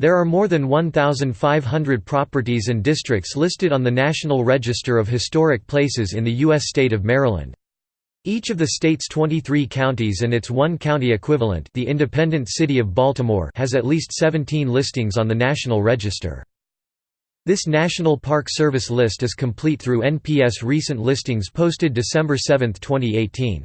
There are more than 1,500 properties and districts listed on the National Register of Historic Places in the U.S. state of Maryland. Each of the state's 23 counties and its one county equivalent the independent city of Baltimore has at least 17 listings on the National Register. This National Park Service list is complete through NPS recent listings posted December 7, 2018.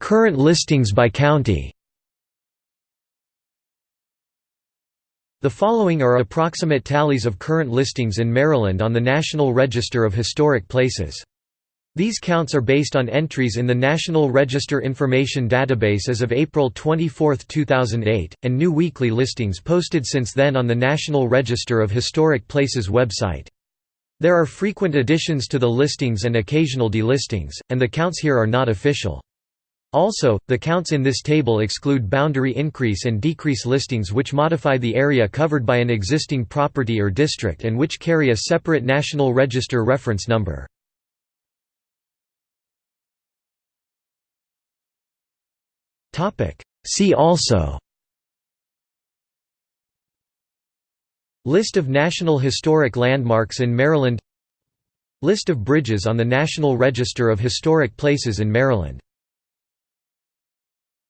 Current listings by county The following are approximate tallies of current listings in Maryland on the National Register of Historic Places. These counts are based on entries in the National Register Information Database as of April 24, 2008, and new weekly listings posted since then on the National Register of Historic Places website. There are frequent additions to the listings and occasional delistings, and the counts here are not official. Also, the counts in this table exclude boundary increase and decrease listings which modify the area covered by an existing property or district and which carry a separate National Register reference number. See also List of National Historic Landmarks in Maryland List of bridges on the National Register of Historic Places in Maryland